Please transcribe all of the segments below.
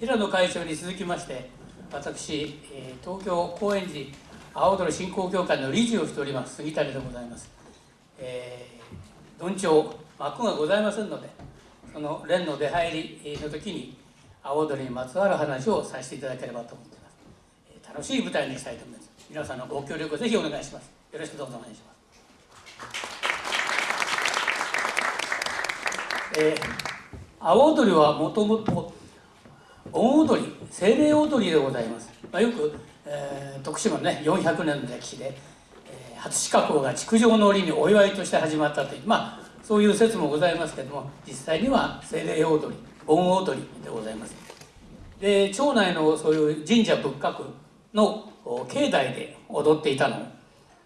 平野会長に続きまして私、えー東京高円寺青鳥振興協会の理事をしております杉谷でございます、えー、どんちょう幕がございませんのでその連の出入りの時に青鳥にまつわる話をさせていただければと思っています、えー楽しい舞台にしたいと思います。皆さんのご協力をぜひお願いします。よろしくどうぞお願いします。えー、阿波踊りはもともと盆踊り精霊踊りでございます、まあ、よく、えー徳島のね400年の歴史で、えー初志加工が築城の折にお祝いとして始まったというまあそういう説もございますけども実際には精霊踊り盆踊りでございます。で町内のそういう神社仏閣の境内で踊っていたの。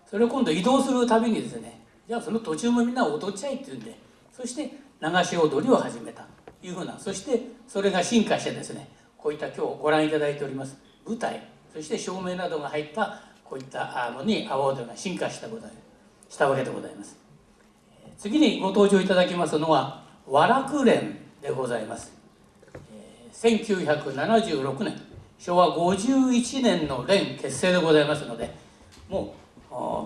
それを今度移動するたびにですねじゃあその途中もみんな踊っちゃいっていうんでそして流し踊りを始めた。いうふうなそしてそれが進化してですねこういった今日ご覧いただいております舞台そして照明などが入ったこういったのに阿波踊りが進化したことしたわけでございます。次にご登場いただきますのは和楽連でございます。1976年昭和51年の連結成でございますのでも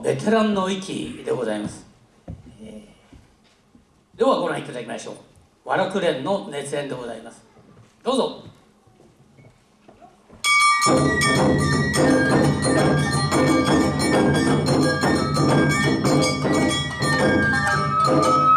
うベテランの域でございます、ではご覧いただきましょう。和楽連の熱演でございます。どうぞ「